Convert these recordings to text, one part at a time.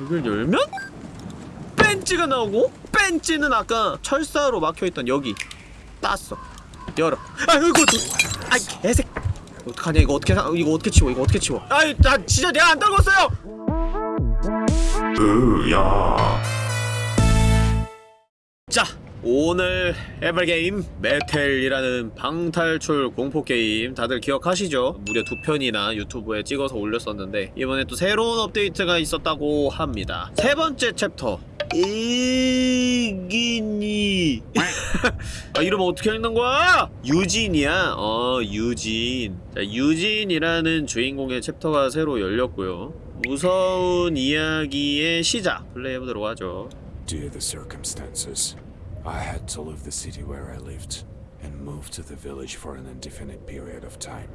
이걸 열면 펜치가 나오고 펜치는 아까 철사로 막혀있던 여기 땄어. 열어. 아이고 또 아이 개색 어떡하냐 이거 어떻게 사- 이거 어떻게 치워 이거 어떻게 치워? 아이 나 진짜 내가 안 떨궜어요! 으야. 자 오늘 해볼 게임 Metel이라는 방탈출 공포 게임 다들 기억하시죠? 무려 두 편이나 유튜브에 찍어서 올렸었는데 이번에 또 새로운 업데이트가 있었다고 합니다. 세 번째 챕터 이긴이 아 이름 어떻게 읽는 거야? 유진이야. 어 유진. 자 유진이라는 주인공의 챕터가 새로 열렸고요. 무서운 이야기의 시작 플레이해보도록 하죠. To the circumstances, I had to leave the city where I lived and move to the village for an indefinite period of time.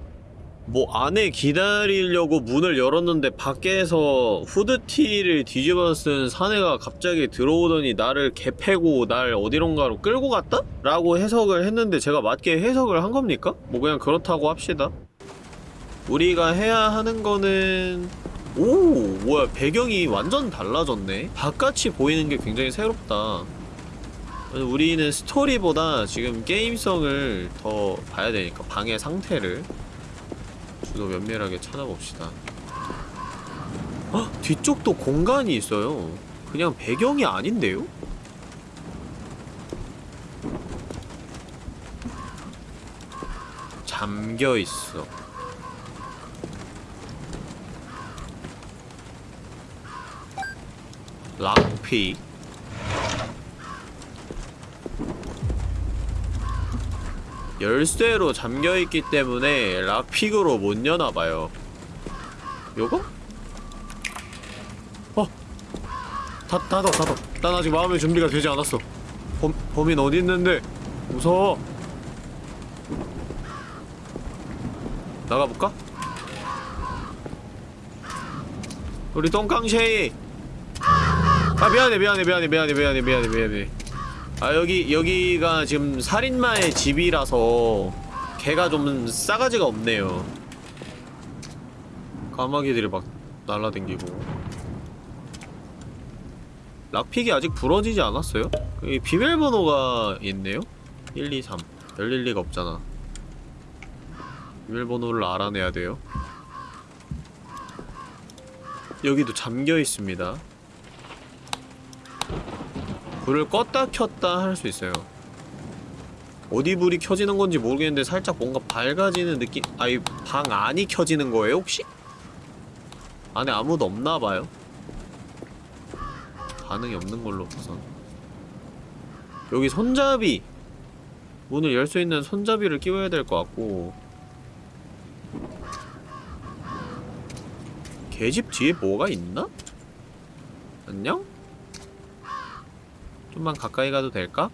뭐 안에 기다리려고 문을 열었는데 밖에서 후드티를 뒤집어 쓴 사내가 갑자기 들어오더니 나를 개패고 날 어디론가로 끌고 갔다? 라고 해석을 했는데 제가 맞게 해석을 한 겁니까? 뭐 그냥 그렇다고 합시다 우리가 해야 하는 거는 오 뭐야 배경이 완전 달라졌네 바깥이 보이는 게 굉장히 새롭다 우리는 스토리보다 지금 게임성을 더 봐야 되니까 방의 상태를 주도 면밀하게 찾아봅시다 헉! 뒤쪽도 공간이 있어요 그냥 배경이 아닌데요? 잠겨있어 락피 열쇠로 잠겨있기 때문에 락픽으로 못 여나봐요. 요거? 어! 다, 닫아 닫아 난 아직 마음의 준비가 되지 않았어. 범, 범인 어디 있는데? 무서워. 나가볼까? 우리 똥깡쉐이. 아 미안해 미안해 미안해 미안해 미안해 미안해 미안해 아 여기 여기가 지금 살인마의 집이라서 개가 좀 싸가지가 없네요. 까마귀들이 막 날라댕기고. 락픽이 아직 부러지지 않았어요? 여기 비밀번호가 있네요? 1, 2, 3 열릴 리가 없잖아. 비밀번호를 알아내야 돼요. 여기도 잠겨있습니다 불을 껐다 켰다 할 수 있어요 어디 불이 켜지는 건지 모르겠는데 살짝 뭔가 밝아지는 느낌 아이 방 안이 켜지는 거예요 혹시? 안에 아무도 없나봐요 반응이 없는 걸로 봐선 여기 손잡이 문을 열 수 있는 손잡이를 끼워야 될 것 같고 개집 뒤에 뭐가 있나? 안녕? 좀만 가까이 가도 될까?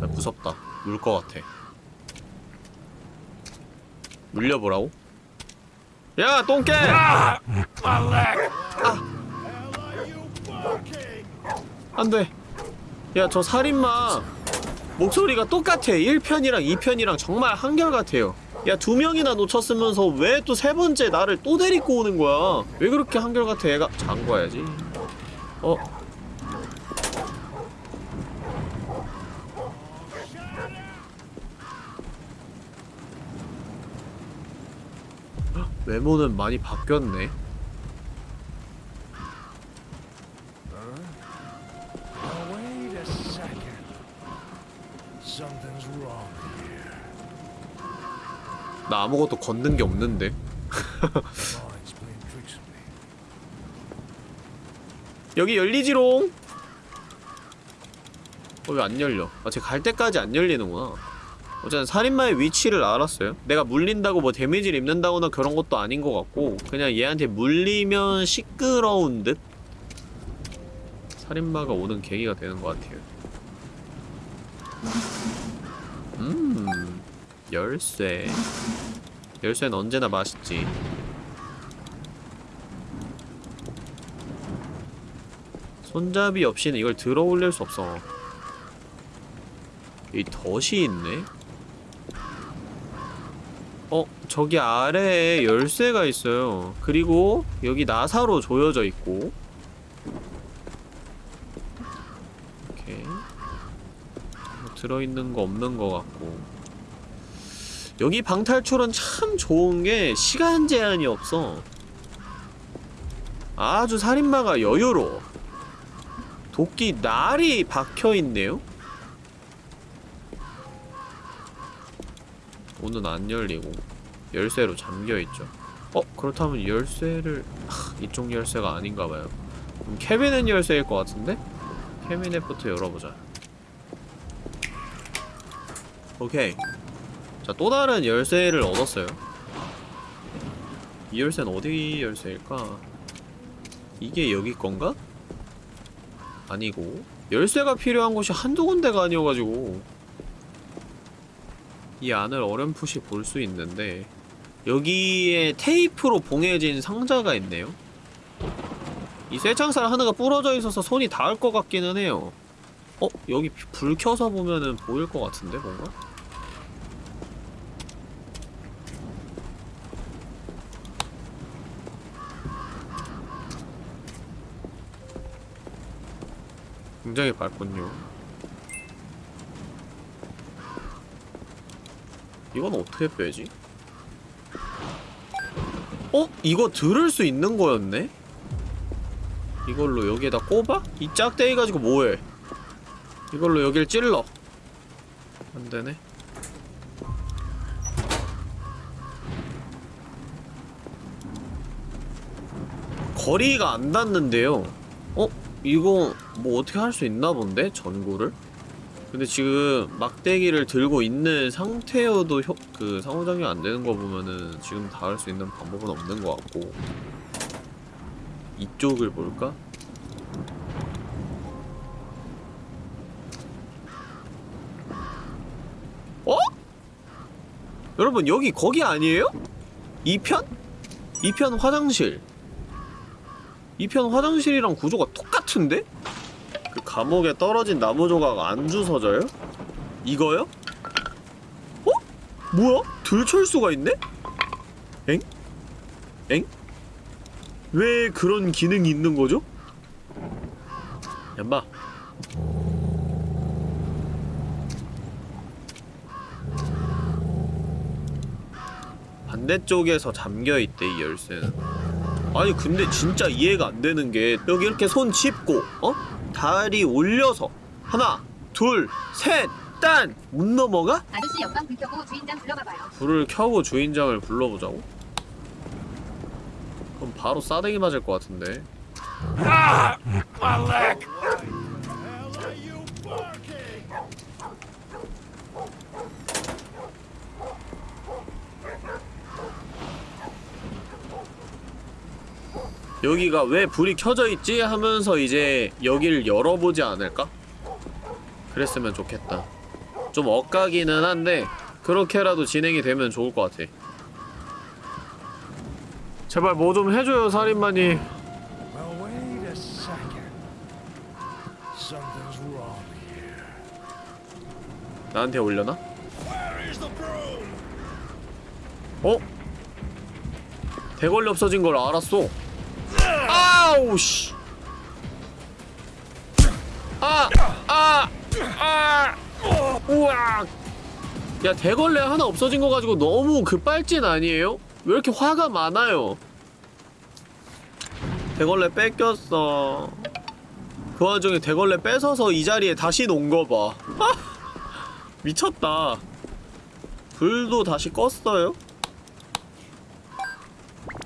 아, 무섭다. 물 것 같아. 물려보라고? 야, 똥개! 아! 안 돼. 야, 저 살인마. 목소리가 똑같아. 1편이랑 2편이랑 정말 한결같아요. 야, 두 명이나 놓쳤으면서 왜 또 세 번째 나를 또 데리고 오는 거야? 왜 그렇게 한결같아, 얘가? 잠궈야지. 어? 헉, 외모는 많이 바뀌었네. 나 아무것도 걷는 게 없는데. 여기 열리지롱! 어, 왜 안 열려? 아, 쟤갈 때까지 안 열리는구나. 어쨌든 살인마의 위치를 알았어요. 내가 물린다고 뭐 데미지를 입는다거나 그런 것도 아닌 것 같고 그냥 얘한테 물리면 시끄러운 듯? 살인마가 오는 계기가 되는 것 같아요. 음... 열쇠... 열쇠는 언제나 맛있지. 손잡이 없이는 이걸 들어 올릴 수 없어. 이 덫이 있네? 어? 저기 아래에 열쇠가 있어요 그리고 여기 나사로 조여져 있고 이렇게 뭐 들어있는 거 없는 거 같고 여기 방탈출은 참 좋은 게 시간 제한이 없어 아주 살인마가 여유로워 도끼 날이 박혀있네요? 문은 안 열리고 열쇠로 잠겨있죠 어? 그렇다면 열쇠를 하, 이쪽 열쇠가 아닌가봐요 그럼 캐비넷 열쇠일 것 같은데? 캐비넷부터 열어보자 오케이 자 또 다른 열쇠를 얻었어요 이 열쇠는 어디 열쇠일까? 이게 여기 건가? 아니고 열쇠가 필요한 곳이 한두 군데가 아니어가지고 이 안을 어렴풋이 볼 수 있는데 여기에 테이프로 봉해진 상자가 있네요 이 쇠창살 하나가 부러져 있어서 손이 닿을 것 같기는 해요 어? 여기 불 켜서 보면은 보일 것 같은데 뭔가? 굉장히 밝군요 이건 어떻게 빼지? 어? 이거 들을 수 있는 거였네? 이걸로 여기에다 꼽아? 이 짝대기 가지고 뭐해? 이걸로 여길 찔러 안되네 거리가 안 닿는데요 어? 이거 뭐 어떻게 할 수 있나 본데? 전구를? 근데 지금 막대기를 들고 있는 상태여도 효, 그 상호작용이 안 되는 거 보면은 지금 닿을 수 있는 방법은 없는 것 같고 이쪽을 볼까? 어? 여러분 여기 거기 아니에요? 2편? 2편 화장실 2편 화장실이랑 구조가 똑같은데? 그 감옥에 떨어진 나무 조각 안 주워져요? 이거요? 어? 뭐야? 들철수가 있네? 엥? 엥? 왜 그런 기능이 있는 거죠? 얌마 반대쪽에서 잠겨있대 이 열쇠는 아니 근데 진짜 이해가 안 되는 게 여기 이렇게 손 짚고 어? 다리 올려서 하나 둘셋딴 못 넘어가? 아저씨 옆방 불 켜고 주인장 불러봐봐요. 불을 켜고 주인장을 불러보자고? 그럼 바로 싸대기 맞을 것 같은데 여기가 왜 불이 켜져 있지? 하면서 이제 여기를 열어보지 않을까? 그랬으면 좋겠다 좀 엇가기는 한데 그렇게라도 진행이 되면 좋을 것 같아 제발 뭐 좀 해줘요 살인마님 here. 나한테 올려나? 어? 대걸레 없어진 걸 알았어 아우 씨 아! 아! 아! 우와! 야 대걸레 하나 없어진 거 가지고 너무 급발진 아니에요? 왜 이렇게 화가 많아요? 대걸레 뺏겼어 그 와중에 대걸레 뺏어서 이 자리에 다시 놓은 거 봐 미쳤다 불도 다시 껐어요?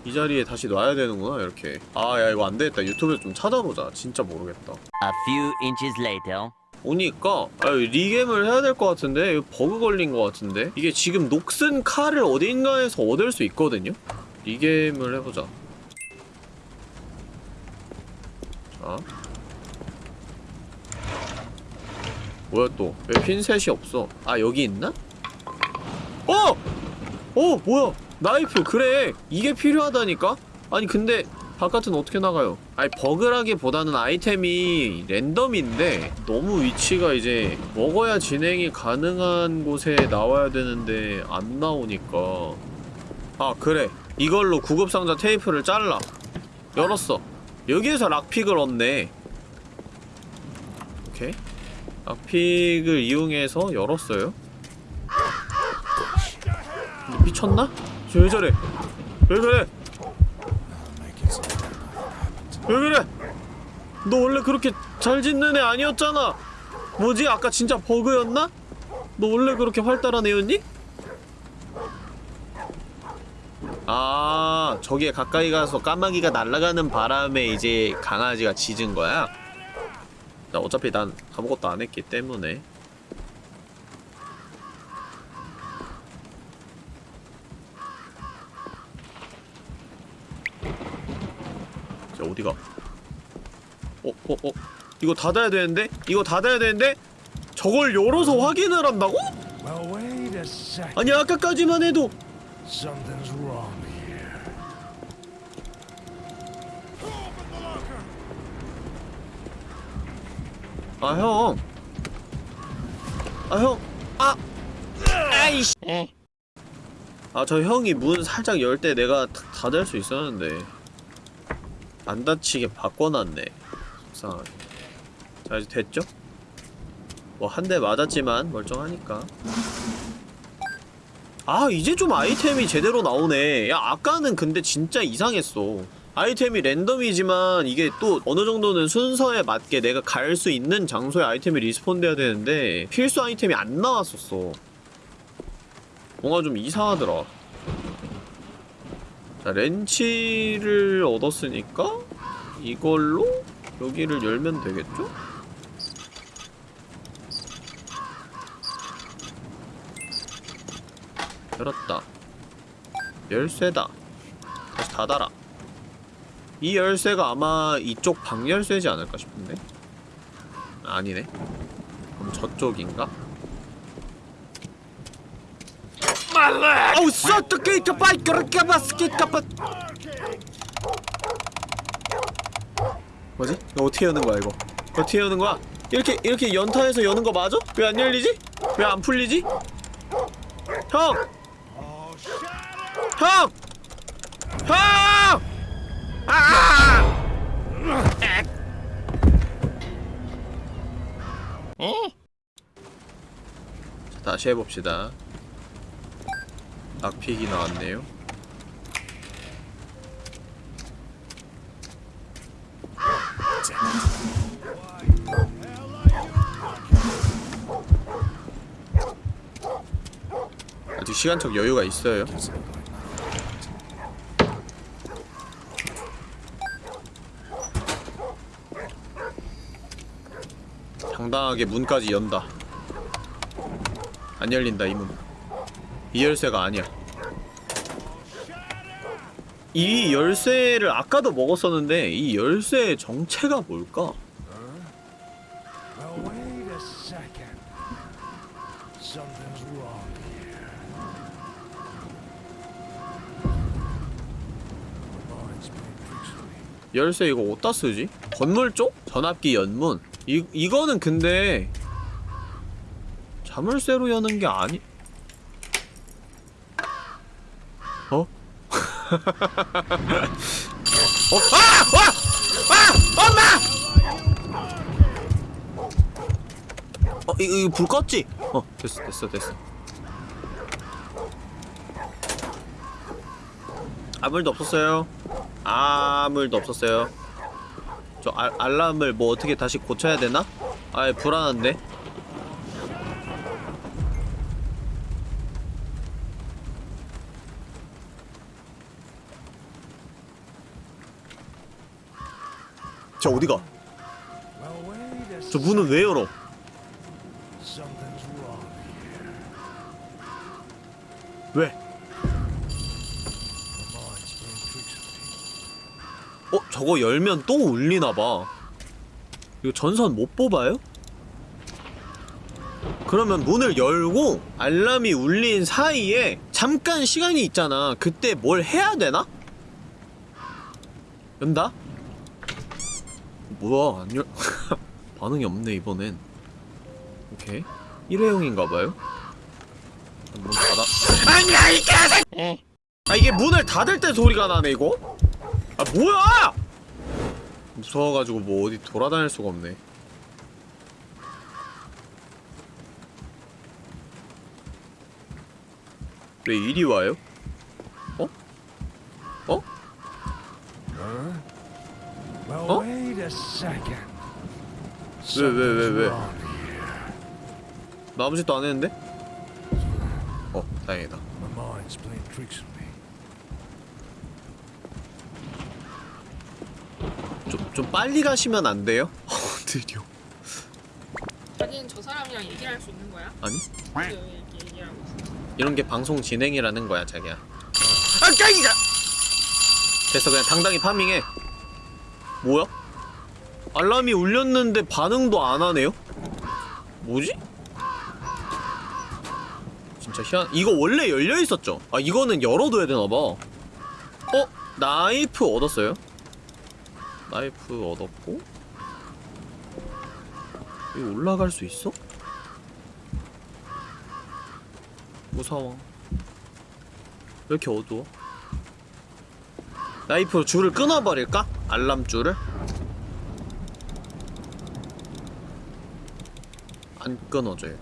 이 자리에 다시 놔야 되는구나 이렇게. 아 야 이거 안되겠다. 유튜브에서 좀 찾아보자. 진짜 모르겠다. A few inches later. 오니까 아 리겜을 해야 될 것 같은데? 이거 버그 걸린 것 같은데? 이게 지금 녹슨 칼을 어딘가에서 얻을 수 있거든요? 리겜을 해보자. 자. 뭐야 또? 왜 핀셋이 없어? 아 여기 있나? 어! 어 뭐야 나이프 그래. 이게 필요하다니까? 아니 근데 바깥은 어떻게 나가요? 아니 버그라기보다는 아이템이 랜덤인데 너무 위치가 이제 먹어야 진행이 가능한 곳에 나와야 되는데 안 나오니까. 아 그래. 이걸로 구급상자 테이프를 잘라. 열었어. 여기에서 락픽을 얻네. 오케이. 락픽을 이용해서 열었어요. 미쳤나? 쟤왜 저래 왜 그래. 왜 그래 너 원래 그렇게 잘 짓는 애 아니었잖아 뭐지 아까 진짜 버그였나? 너 원래 그렇게 활달한 애였니? 아 저기에 가까이 가서 까마귀가 날아가는 바람에 이제 강아지가 짖은 거야? 나 어차피 난 아무것도 안 했기 때문에 자 어디가 어 어, 어. 이거 닫아야 되는데? 이거 닫아야 되는데? 저걸 열어서 확인을 한다고? 아니 아까까지만 해도. 아 형. 아 형. 아. 아이씨. 아 저 형이 문 살짝 열 때 내가 다- 닫을 수 있었는데 안 다치게 바꿔놨네. 이상하게. 자 이제 됐죠? 뭐 한 대 맞았지만 멀쩡하니까. 아 이제 좀 아이템이 제대로 나오네. 야 아까는 근데 진짜 이상했어. 아이템이 랜덤이지만 이게 또 어느 정도는 순서에 맞게 내가 갈 수 있는 장소에 아이템이 respawn 돼야 되는데 필수 아이템이 안 나왔었어. 뭔가 좀 이상하더라. 자, 렌치를 얻었으니까 이걸로 여기를 열면 되겠죠? 열었다. 열쇠다. 다시 닫아라. 이 열쇠가 아마 이쪽 방 열쇠지 않을까 싶은데? 아니네. 그럼 저쪽인가? 아우 쏘트게 이까빠 이까빠 스키까빠 뭐지? 이거 어떻게 여는 거야 이거? 어떻게 여는 거야? 이렇게 이렇게 연타해서 여는 거 맞아? 왜 안 열리지? 왜 안 풀리지? 형! 형! 형! 아! 액. 자, 다시 해봅시다. 악픽이 나왔네요. 아직 시간적 여유가 있어요. 당당하게 문까지 연다. 안 열린다 이 문. 이 열쇠가 아니야. 이 열쇠를 아까도 먹었었는데 이 열쇠의 정체가 뭘까? 열쇠 이거 어디다 쓰지? 건물 쪽? 전압기 연문. 이 이거는 근데 자물쇠로 여는 게 아니. 어? 어? 아! 와! 아! 엄마! 어, 이거, 이거 불 껐지? 어, 됐어, 됐어, 됐어. 아무 일도 없었어요. 아무 일도 없었어요. 저 알, 알람을 뭐 어떻게 다시 고쳐야 되나? 아이, 불안한데? 저 어디가? 저 문은 왜 열어? 왜? 어? 저거 열면 또 울리나봐 이거 전선 못 뽑아요? 그러면 문을 열고 알람이 울린 사이에 잠깐 시간이 있잖아 그때 뭘 해야 되나? 연다? 뭐야 안 열... 반응이 없네 이번엔 오케이 일회용인가봐요 문 닫아 아니야 이 개새 아 이게 문을 닫을 때 소리가 나네 이거? 아 뭐야! 무서워가지고 뭐 어디 돌아다닐 수가 없네 왜 이리 와요? 어? 어? Second. 왜, 왜, 왜, 왜? 나 아무 짓도 안 했는데? 어 다행이다. 좀, 좀 빨리 가시면 안 돼요? 어 느려 자기는 저 사람이랑 얘기를 할 수 있는 거야? 아니? 있어? 이런 게 방송 진행이라는 거야 자기야 아 깡이다 됐어 그냥 당당히 파밍해 뭐야? 알람이 울렸는데 반응도 안 하네요? 뭐지? 진짜 희한 이거 원래 열려 있었죠? 아 이거는 열어둬야 되나봐 어? 나이프 얻었어요? 나이프 얻었고 여기 올라갈 수 있어? 무서워 왜 이렇게 어두워? 나이프로 줄을 끊어버릴까? 알람 줄을? 안 끊어져요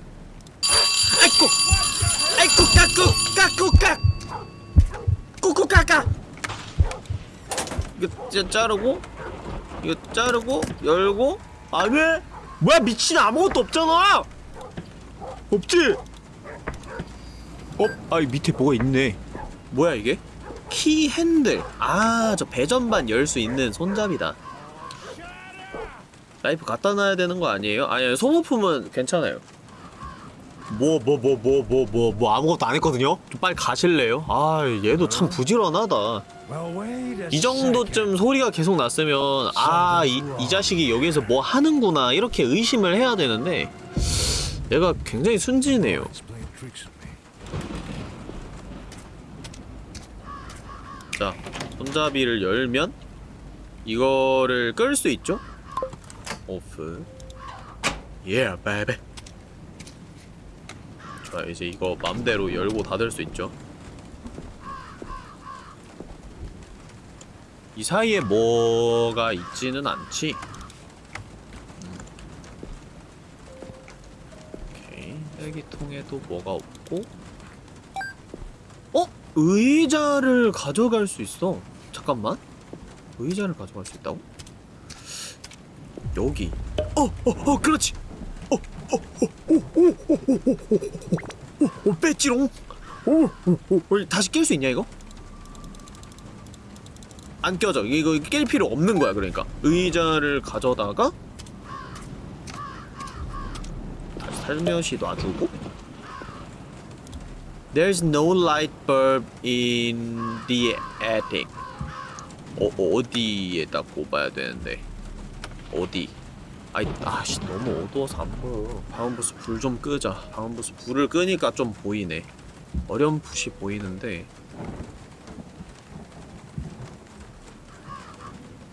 아이쿠! 아이쿠 까꾸! 까꾸 까! 꾸꾸 까까! 이거 짜, 자르고 이거 자르고 열고 안 해? 뭐야 미친 아무것도 없잖아! 없지? 어? 아, 이 밑에 뭐가 있네. 뭐야, 이게? key handle. 아, 저 배전반 열 수 있는 손잡이다. 라이프 갖다 놔야 되는 거 아니에요? 아니, 소모품은 괜찮아요. 뭐, 뭐, 뭐, 뭐, 뭐, 뭐, 뭐, 아무것도 안 했거든요? 좀 빨리 가실래요? 아, 얘도 참 부지런하다. 이 정도쯤 소리가 계속 났으면, 아, 이, 이 자식이 여기서 뭐 하는구나, 이렇게 의심을 해야 되는데, 얘가 굉장히 순진해요. 자, 손잡이를 열면 이거를 끌 수 있죠? 오프. 예, 베베. 좋아, 이제 이거 맘대로 열고 닫을 수 있죠. 이 사이에 뭐가 있지는 않지. 음. 오케이, 헬기통에도 뭐가 없고. 어? 의자를 가져갈 수 있어 잠깐만 의자를 가져갈 수 있다고? 여기 어! 어! 어! 그렇지! 어! 어! 어! 어! 어! 어! 어! 어! 어! 빼지롱! 오! 오! 오! 다시 깰 수 있냐 이거? 안 껴져 이거 깰 필요 없는 거야 그러니까 의자를 가져다가 다시 살며시 놔주고 There's no light bulb in the attic. 어, 어디에다 꼽아야 되는데? 어디? 아이, 아씨, 너무 어두워서 안 보여. 방음부스 불 좀 끄자. 방음부스 불을 끄니까 좀 보이네. 어렴풋이 보이는데.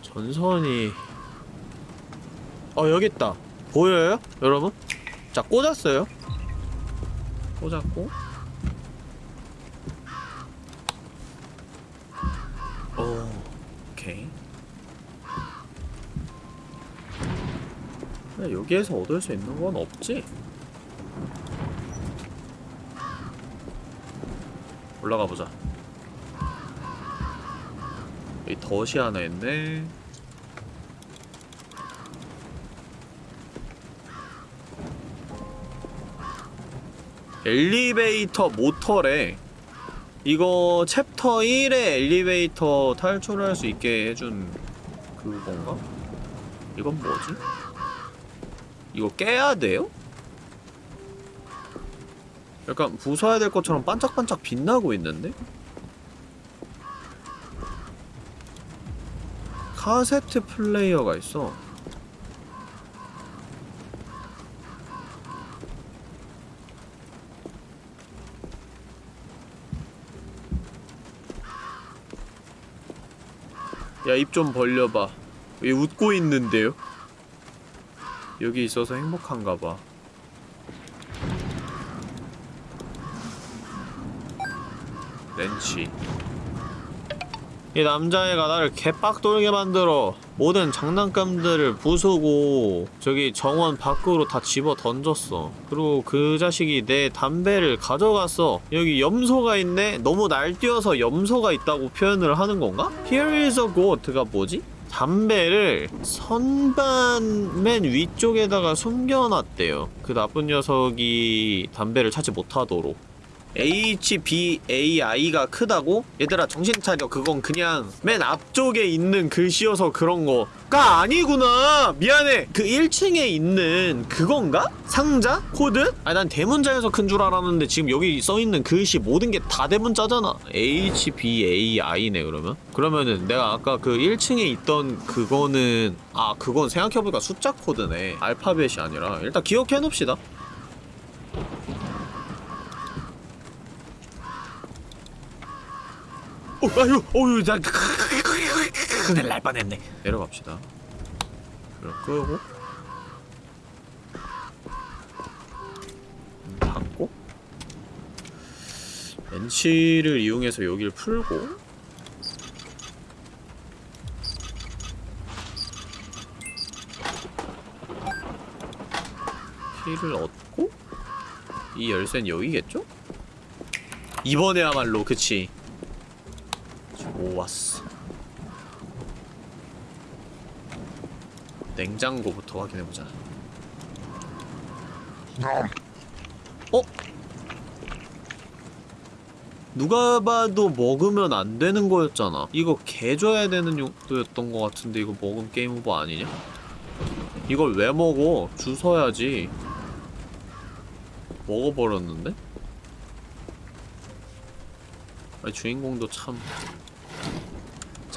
전선이. 어, 여기 있다. 보여요? 여러분? 자, 꽂았어요. 꽂았고. 그냥 여기에서 얻을 수 있는 건 없지? 올라가 보자. 여기 덫이 하나 있네. 엘리베이터 모터래. 이거 챕터 1의 엘리베이터 탈출할 수 있게 해준 그건가? 이건 뭐지? 이거 깨야 돼요? 약간 부숴야 될 것처럼 반짝반짝 빛나고 있는데? 카세트 플레이어가 있어 야 입 좀 벌려봐 왜 웃고 있는데요? 여기 있어서 행복한가 봐 렌치 이 남자애가 나를 개빡돌게 만들어 모든 장난감들을 부수고 저기 정원 밖으로 다 집어 던졌어 그리고 그 자식이 내 담배를 가져갔어 여기 염소가 있네? 너무 날뛰어서 염소가 있다고 표현을 하는 건가? Here is a goat가 뭐지? 담배를 선반 맨 위쪽에다가 숨겨놨대요. 그 나쁜 녀석이 담배를 찾지 못하도록 HBAI가 크다고? 얘들아 정신 차려 그건 그냥 맨 앞쪽에 있는 글씨여서 그런 거가 아니구나 미안해 그 1층에 있는 그건가? 상자? 코드? 아니 난 대문자여서 큰 줄 알았는데 지금 여기 써있는 글씨 모든 게 다 대문자잖아 HBAI네 그러면? 그러면은 내가 아까 그 1층에 있던 그거는 아 그건 생각해보니까 숫자 코드네 알파벳이 아니라 일단 기억해놓읍시다 어, 아유, 어유, 나 큰일 날 뻔했네. 내려갑시다. 불을 끄고 문 닫고 벤치를 이용해서 여기를 풀고 키를 얻고 이 열쇠는 여기겠죠? 이번에야말로 그치 좋았어 냉장고부터 확인해보자 어? 누가 봐도 먹으면 안 되는 거였잖아 이거 개 줘야 되는 용도였던 거 같은데 이거 먹은 게임 오버 아니냐? 이걸 왜 먹어? 주워야지 먹어버렸는데? 아니 주인공도 참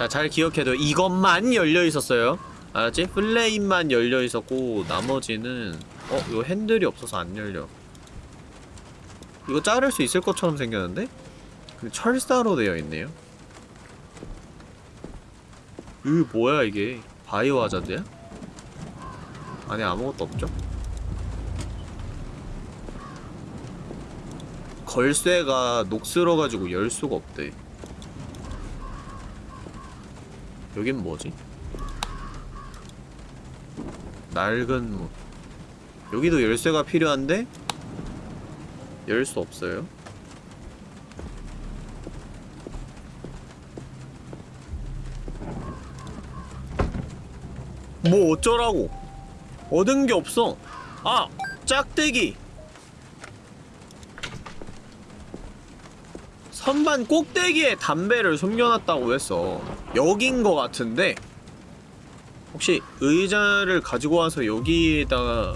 자, 잘 기억해둬. 이것만 열려 있었어요. 알았지? 플레임만 열려 있었고 나머지는 어, 이거 핸들이 없어서 안 열려. 이거 자를 수 있을 것처럼 생겼는데? 근데 철사로 되어 있네요. 으, 뭐야 이게? 바이오 하자드야? 안에 아무것도 없죠? 걸쇠가 녹슬어가지고 열 수가 없대. 여긴 뭐지? 낡은 문. 여기도 열쇠가 필요한데? 열 수 없어요? 뭐 어쩌라고? 얻은 게 없어. 아! 짝대기 선반 꼭대기에 담배를 숨겨놨다고 했어 여긴 거 같은데 혹시 의자를 가지고 와서 여기에다가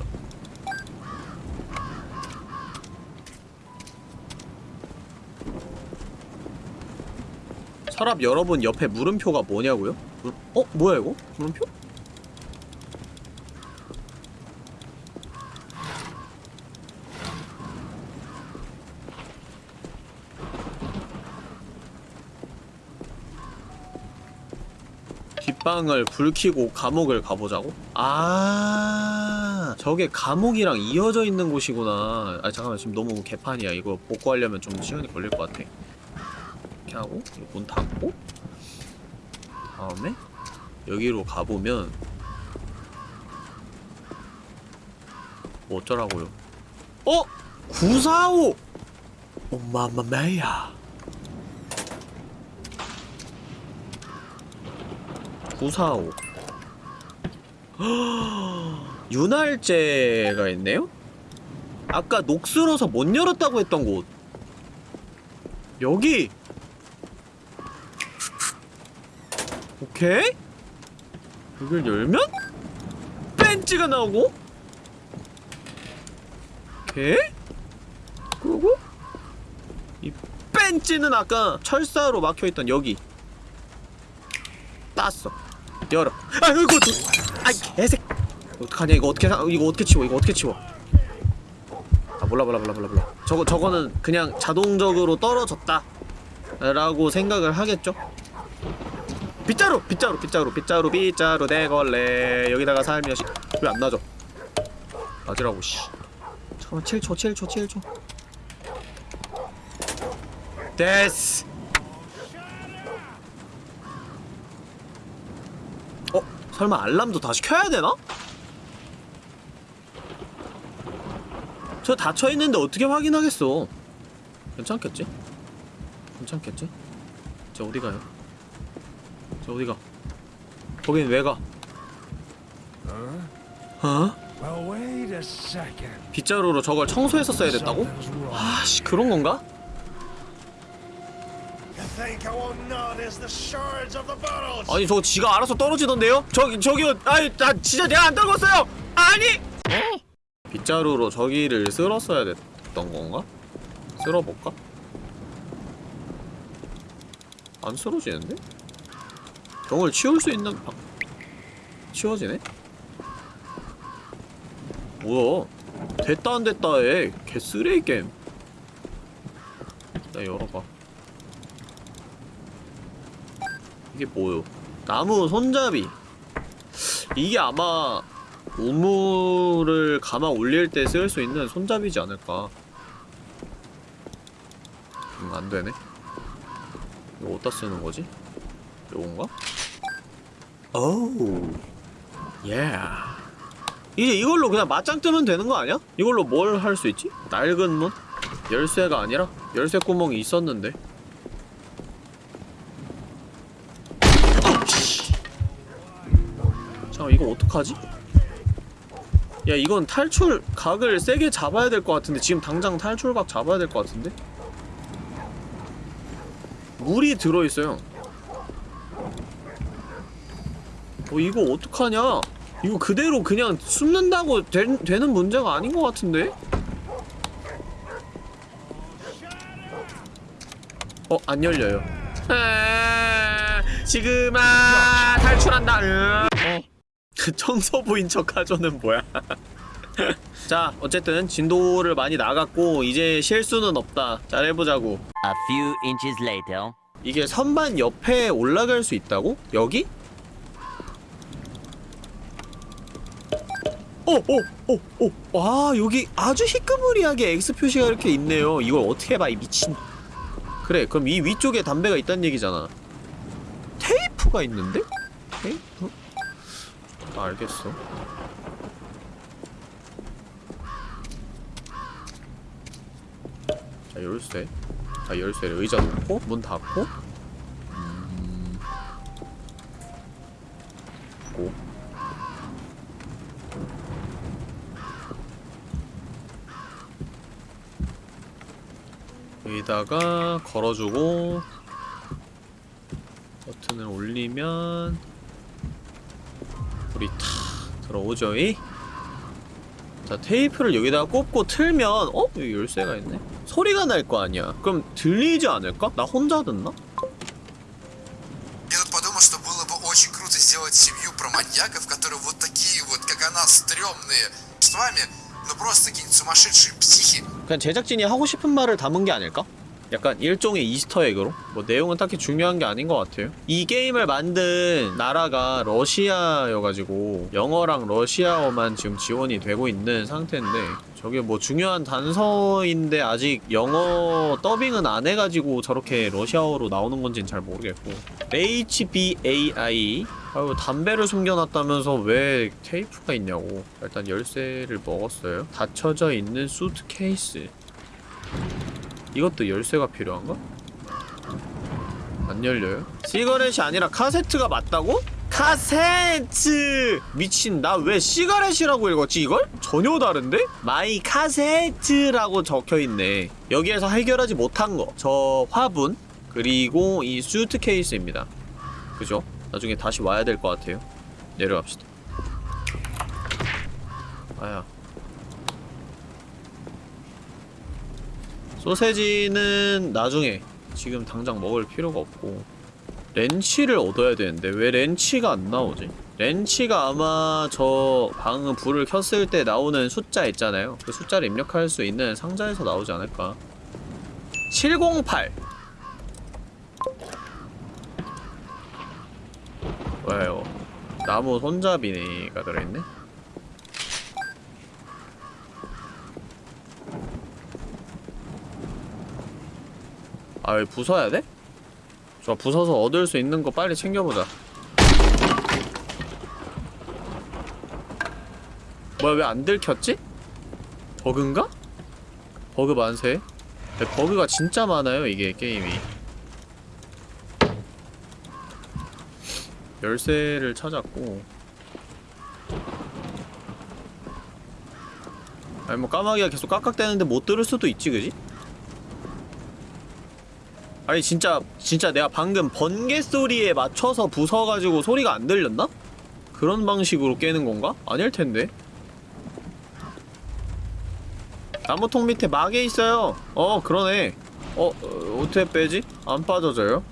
서랍 여러분 옆에 물음표가 뭐냐고요? 물... 어? 뭐야 이거? 물음표? 뒷방을 불 켜고 감옥을 가보자고? 아 저게 감옥이랑 이어져 있는 곳이구나 아 잠깐만 지금 너무 개판이야 이거 복구하려면 좀 시간이 걸릴 것 같아 이렇게 하고 문 닫고 다음에 여기로 가보면 뭐 어쩌라고요 어? 945! 엄마마마야 945 윤활제가 있네요? 아까 녹슬어서 못 열었다고 했던 곳 여기! 오케이? 이걸 열면? 벤치가 나오고 오케이? 그리고 이 벤치는 아까 철사로 막혀있던 여기 땄어 열어 아이고 또 아이 개색 어떡하냐 이거 어떻게 사- 이거 어떻게 치워 이거 어떻게 치워? 아 몰라 몰라 몰라 몰라 몰라. 저거 저거는 그냥 자동적으로 떨어졌다 라고 생각을 하겠죠? 빗자루 빗자루 빗자루 빗자루 빗자루 대걸레. 여기다가 살며시 왜 안 나죠? 맞으라고 씨. 잠깐만 7초 7초 7초. 됐어 어? 설마 알람도 다시 켜야 되나? 저 닫혀있는데 어떻게 확인하겠어 괜찮겠지? 괜찮겠지? 저 어디 가요? 저 어디 가? 거긴 왜 가? 어? Second. 빗자루로 저걸 청소했었어야 됐다고? 아씨 그런 건가? You think I won't notice the shards of the bottles? 아니 저거 지가 알아서 떨어지던데요? 저기 저기요 아이 나 진짜 내가 안 떨궜어요 아니 어? 빗자루로 저기를 쓸었어야 됐던 건가? 쓸어볼까? 안 쓸어지는데? 병을 치울 수 있는 방... 치워지네? 뭐야 됐다 안 됐다 해 개쓰레기 게임 나 열어봐 이게 뭐요? 나무 손잡이 이게 아마 우물을 감아 올릴 때 쓸 수 있는 손잡이지 않을까 음, 안되네 이거 어디다 쓰는 거지? 요건가? 오우 예 이제 이걸로 그냥 맞짱 뜨면 되는 거 아니야? 이걸로 뭘 할 수 있지? 낡은 문? 열쇠가 아니라 열쇠 구멍이 있었는데 이거 어떡하지? 야 이건 탈출 각을 세게 잡아야 될 것 같은데 지금 당장 탈출각 잡아야 될 것 같은데? 물이 들어있어요 어 이거 어떡하냐 이거 그대로 그냥 숨는다고 된, 되는 문제가 아닌 것 같은데? 어, 안 열려요. 아, 지금아 탈출한다. 으. 어. 청소부인 척 하죠는 뭐야? 자, 어쨌든 진도를 많이 나갔고 이제 실수는 없다. 잘 해보자고. A few inches later. 이게 선반 옆에 올라갈 수 있다고? 여기? 어, 어, 어, 어. 와, 여기 아주 희끄무리하게 X 표시가 이렇게 있네요. 이걸 어떻게 봐, 이 미친. 그래, 그럼 이 위쪽에 담배가 있다는 얘기잖아. 테이프가 있는데? 아, 알겠어. 자, 열쇠. 자, 열쇠를 의자 놓고, 문 닫고. 음... 고. 여기다가 걸어주고 버튼을 올리면 불이 탁 들어오죠이 자 테이프를 여기다가 꼽고 틀면 어? 여기 열쇠가 있네 소리가 날 거 아니야 그럼 들리지 않을까? 나 혼자 듣나? Я тут подумал, что было бы очень круто сделать семью про маньяков, которые вот такие вот, как она, стрёмные. С вами, ну просто какие-нибудь сумасшедшие психи. 그냥 제작진이 하고 싶은 말을 담은 게 아닐까? 약간 일종의 Easter egg로? 뭐 내용은 딱히 중요한 게 아닌 것 같아요. 이 게임을 만든 나라가 러시아여가지고 영어랑 러시아어만 지금 지원이 되고 있는 상태인데 저게 뭐 중요한 단서인데 아직 영어 더빙은 안 해가지고 저렇게 러시아어로 나오는 건지는 잘 모르겠고. HBAI 아유 담배를 숨겨놨다면서 왜 테이프가 있냐고. 일단 열쇠를 먹었어요. 닫혀져 있는 수트케이스 이것도 열쇠가 필요한가? 안 열려요? cigarette이 아니라 카세트가 맞다고? 카세트! 미친 나 왜 cigarette이라고 읽었지 이걸? 전혀 다른데? my cassette라고 적혀있네 여기에서 해결하지 못한 거 저 화분 그리고 이 수트케이스입니다 그죠? 나중에 다시 와야 될 것 같아요 내려갑시다 아야 소세지는 나중에 지금 당장 먹을 필요가 없고 렌치를 얻어야 되는데 왜 렌치가 안 나오지? 렌치가 아마 저 방금 불을 켰을 때 나오는 숫자 있잖아요 그 숫자를 입력할 수 있는 상자에서 나오지 않을까 708 왜요? 나무 손잡이가 들어있네? 아 여기 부숴야 돼? 좋아 부숴서 얻을 수 있는 거 빨리 챙겨보자 뭐야 왜 안 들켰지? 버그인가? 버그 만세 네, 버그가 진짜 많아요 이게 게임이 열쇠를 찾았고 아니 뭐 까마귀가 계속 깍깍대는데 못 들을 수도 있지 그지? 아니 진짜 진짜 내가 방금 번개 소리에 맞춰서 부숴가지고 소리가 안 들렸나? 그런 방식으로 깨는 건가? 아닐 텐데 나무통 밑에 막에 있어요 어 그러네 어, 어 어떻게 빼지? 안 빠져져요?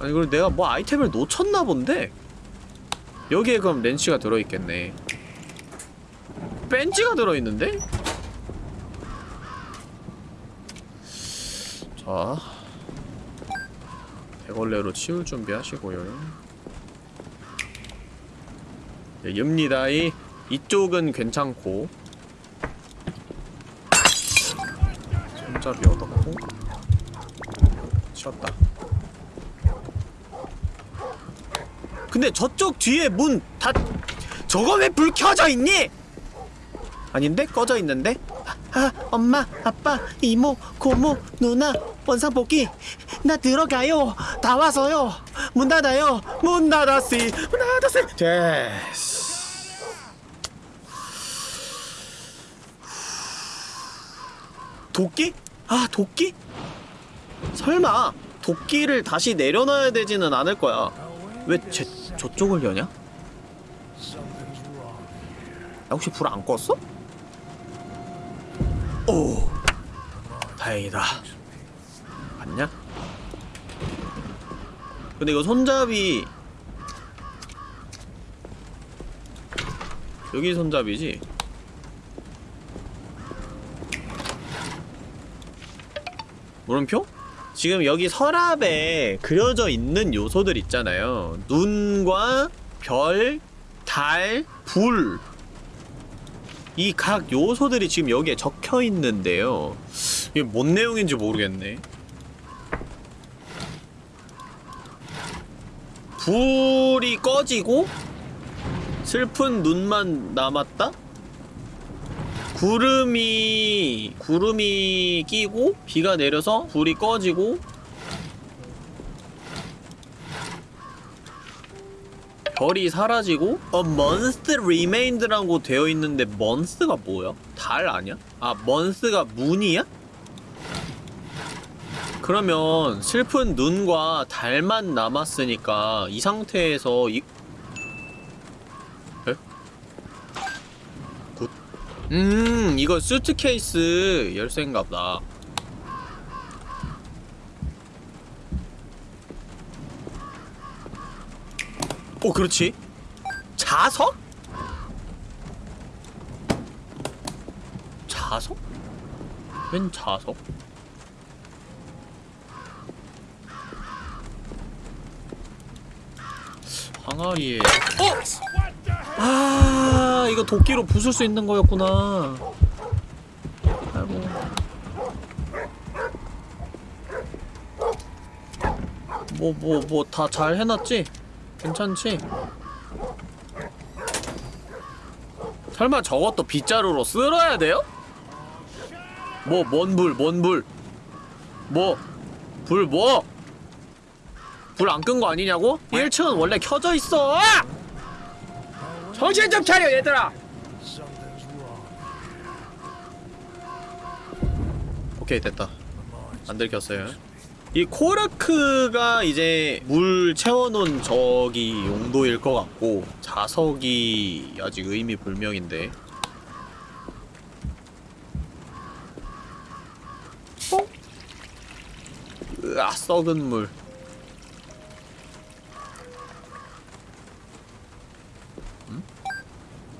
아니 그리고 내가 뭐 아이템을 놓쳤나 본데? 여기에 그럼 렌치가 들어있겠네 벤치가 들어있는데? 자 대걸레로 치울 준비 하시고요 네, 엽니다이 이쪽은 괜찮고 손잡이 얻었고 치웠다 근데 저쪽 뒤에 문 다 저거 왜 불 켜져 있니? 아닌데? 꺼져 있는데? 아, 엄마, 아빠, 이모, 고모, 누나, 원상복귀 나 들어가요 다 와서요 문 닫아요 문 닫았시 문 닫았시 됐어 도끼? 아 도끼? 설마 도끼를 다시 내려놔야 되지는 않을 거야 왜 제, 저쪽을 여냐? 야 혹시 불 안 껐어? 오 다행이다 봤냐? 근데 이거 손잡이 여기 손잡이지? 물음표? 지금 여기 서랍에 그려져 있는 요소들 있잖아요 눈과 별, 달, 불 이 각 요소들이 지금 여기에 적혀 있는데요 이게 뭔 내용인지 모르겠네 불이 꺼지고 슬픈 눈만 남았다? 구름이 구름이 끼고 비가 내려서 불이 꺼지고 별이 사라지고 A month remained라고 되어 있는데 month가 뭐야? 달 아니야? 아 month가 moon이야? 그러면 슬픈 눈과 달만 남았으니까 이 상태에서 이 에? good. 음 이거 수트케이스 열쇠인가 보다 오 그렇지 자석? 자석? 웬 자석? 항아리에 어! 아 이거 도끼로 부술 수 있는 거였구나 아이고 뭐 뭐 뭐 다 잘 해놨지? 괜찮지? 설마 저것도 빗자루로 쓸어야 돼요? 뭐, 뭔 불, 뭔 불? 뭐? 불 뭐? 불 안 끈 거 아니냐고? 1층은 원래 켜져 있어! 정신 좀 차려, 얘들아! 오케이, 됐다. 안 들켰어요. 이 코르크가 이제 물 채워놓은 저기 용도일 것 같고 자석이 아직 의미 불명인데 어? 으아 썩은 물 음?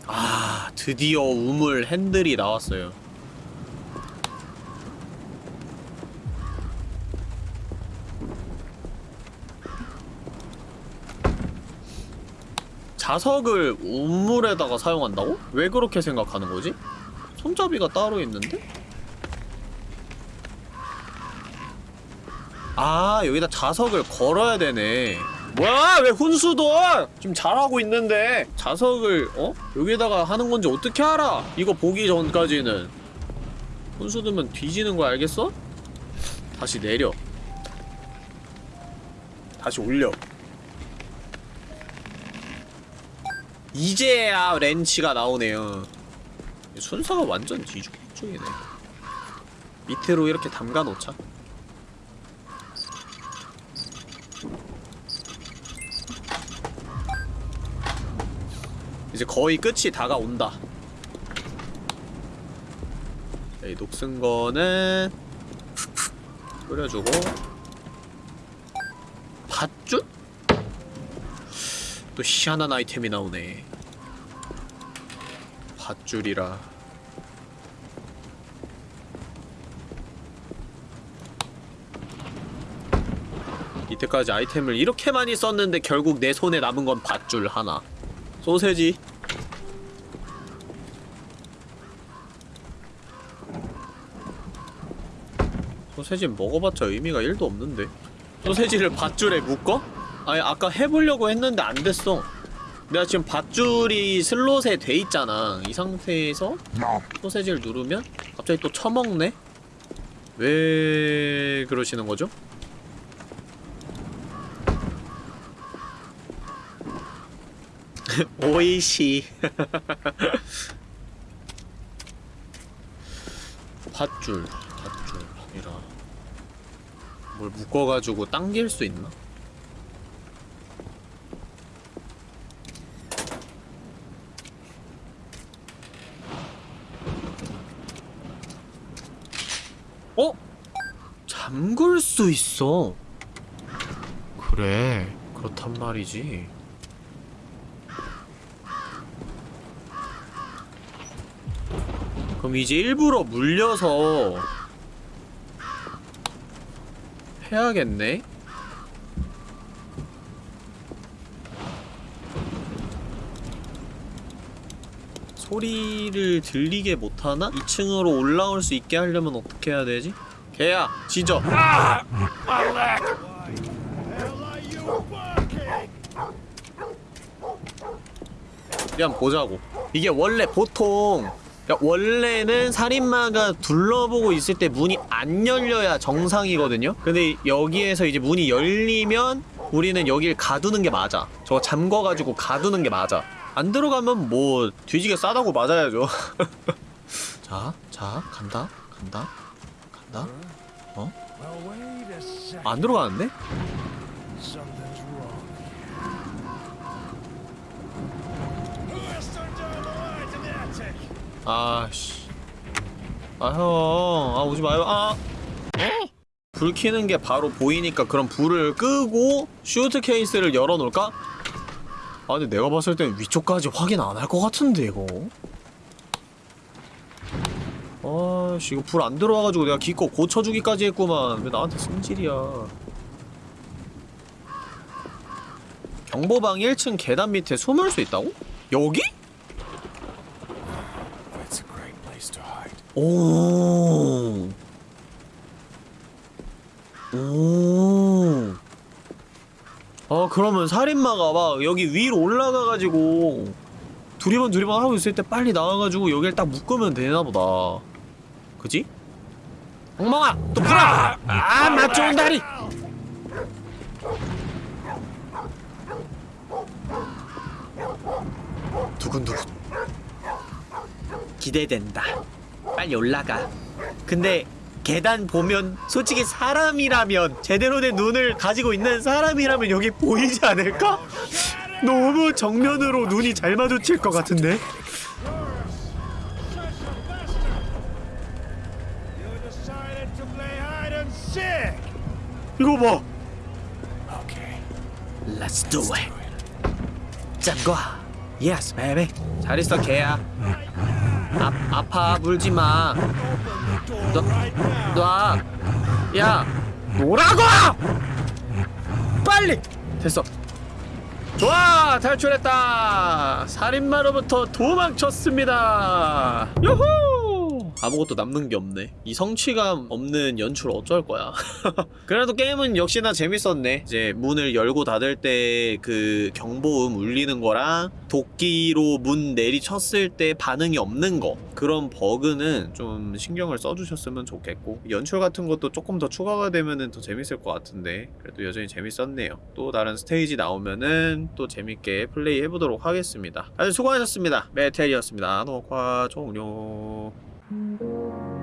아 드디어 우물 핸들이 나왔어요 자석을 우물에다가 사용한다고? 왜 그렇게 생각하는 거지? 손잡이가 따로 있는데? 아 여기다 자석을 걸어야 되네 뭐야 왜 훈수도 지금 잘하고 있는데 자석을 어? 여기다가 하는 건지 어떻게 알아 이거 보기 전까지는 훈수 두면 뒤지는 거 알겠어? 다시 내려 다시 올려 이제야 렌치가 나오네요. 순서가 완전 뒤죽박죽이네. 밑으로 이렇게 담가 놓자. 이제 거의 끝이 다가온다. 이 녹슨 거는 끓여주고 또 희한한 아이템이 나오네. 밧줄이라. 이때까지 아이템을 이렇게 많이 썼는데 결국 내 손에 남은 건 밧줄 하나. 소세지. 소세지 먹어봤자 의미가 1도 없는데. 소세지를 밧줄에 묶어? 아니 아까 해보려고 했는데 안 됐어 내가 지금 밧줄이 슬롯에 돼 있잖아 이 상태에서 소세지를 누르면 갑자기 또 처먹네? 왜 그러시는 거죠? 오이시 밧줄 밧줄이라 뭘 묶어가지고 당길 수 있나? 어? 잠글 수 있어. 그래, 그렇단 말이지. 그럼 이제 일부러 물려서 해야겠네? 소리를 들리게 못하나? 2층으로 올라올 수 있게 하려면 어떻게 해야 되지? 개야, 지져. 우리 한번 보자고. 이게 원래 보통 그러니까 원래는 살인마가 둘러보고 있을 때 문이 안 열려야 정상이거든요? 근데 여기에서 이제 문이 열리면 우리는 여길 가두는 게 맞아. 저거 잠궈가지고 가두는 게 맞아. 안 들어가면 뭐 뒤지게 싸다고 맞아야죠. 자, 자, 간다, 간다, 간다. Second. 안 들어가는데? 아씨. 아, 형. 아, 오지 마요. 아. 어? 불 켜는 게 바로 보이니까 그럼 불을 끄고 슈트 케이스를 열어놓을까? 아, 근데 내가 봤을 땐 위쪽까지 확인 안 할 것 같은데, 이거. 아씨, 이거 불 안 들어와가지고 내가 기껏 고쳐주기까지 했구만. 왜 나한테 승질이야. 경보방 1층 계단 밑에 숨을 수 있다고? 여기? 오. 오. 아, 그러면 살인마가 막 여기 위로 올라가가지고 두리번 두리번 하고 있을 때 빨리 나와가지고 여길 딱 묶으면 되나보다. 그지? 엉망아! 또 풀어! 아, 맛 좋은 다리! 두근두근. 기대된다. 빨리 올라가. 근데 계단 보면 솔직히 사람이라면 제대로 된 눈을 가지고 있는 사람이라면 여기 보이지 않을까? 너무 정면으로 눈이 잘 마주칠 것 같은데. 이거 봐. Let's do it. 짱과. Yes, baby. 잘 있어, 개야. 아, 아파, 물지 마. 놔, 놔. 야, 노라고! 빨리! 됐어. 좋아! 탈출했다! 살인마로부터 도망쳤습니다! 요호! 아무것도 남는 게 없네. 이 성취감 없는 연출 어쩔 거야? 그래도 게임은 역시나 재밌었네. 이제 문을 열고 닫을 때 그 경보음 울리는 거랑 도끼로 문 내리쳤을 때 반응이 없는 거. 그런 버그는 좀 신경을 써주셨으면 좋겠고 연출 같은 것도 조금 더 추가가 되면은 더 재밌을 것 같은데 그래도 여전히 재밌었네요. 또 다른 스테이지 나오면은 또 재밌게 플레이 해보도록 하겠습니다. 다들 수고하셨습니다. 메텔이었습니다. 녹화 종료 Thank you.